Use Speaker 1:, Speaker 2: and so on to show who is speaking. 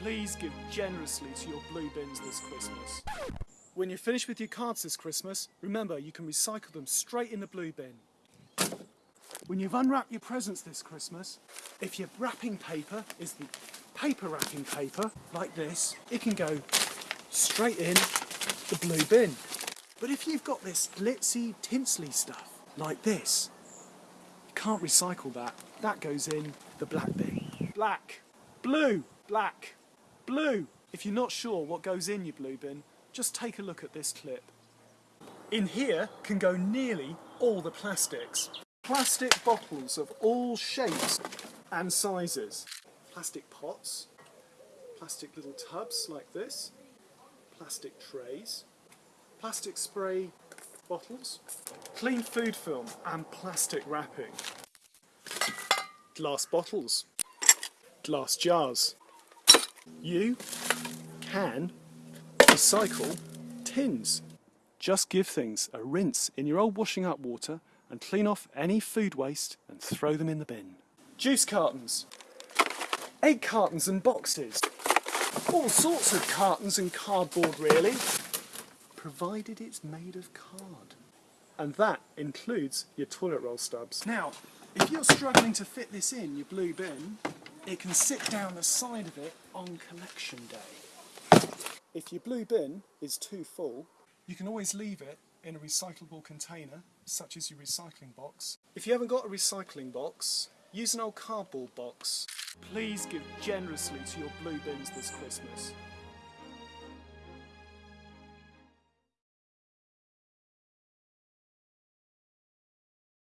Speaker 1: Please give generously to your blue bins this Christmas. When you're finished with your cards this Christmas, remember you can recycle them straight in the blue bin. When you've unwrapped your presents this Christmas, if your wrapping paper is the paper wrapping paper, like this, it can go straight in the blue bin. But if you've got this glitzy, tinsely stuff, like this, you can't recycle that. That goes in the black bin. Black, blue, black, blue. If you're not sure what goes in your blue bin, just take a look at this clip. In here can go nearly all the plastics. Plastic bottles of all shapes and sizes. Plastic pots, plastic little tubs like this, plastic trays, plastic spray bottles, clean food film and plastic wrapping, glass bottles, glass jars. You can recycle tins. Just give things a rinse in your old washing up water and clean off any food waste and throw them in the bin. Juice cartons, egg cartons and boxes, all sorts of cartons and cardboard really, provided it's made of card. And that includes your toilet roll stubs. Now, if you're struggling to fit this in your blue bin, it can sit down the side of it on collection day. If your blue bin is too full, you can always leave it in a recyclable container, such as your recycling box. If you haven't got a recycling box, use an old cardboard box. Please give generously to your blue bins this Christmas.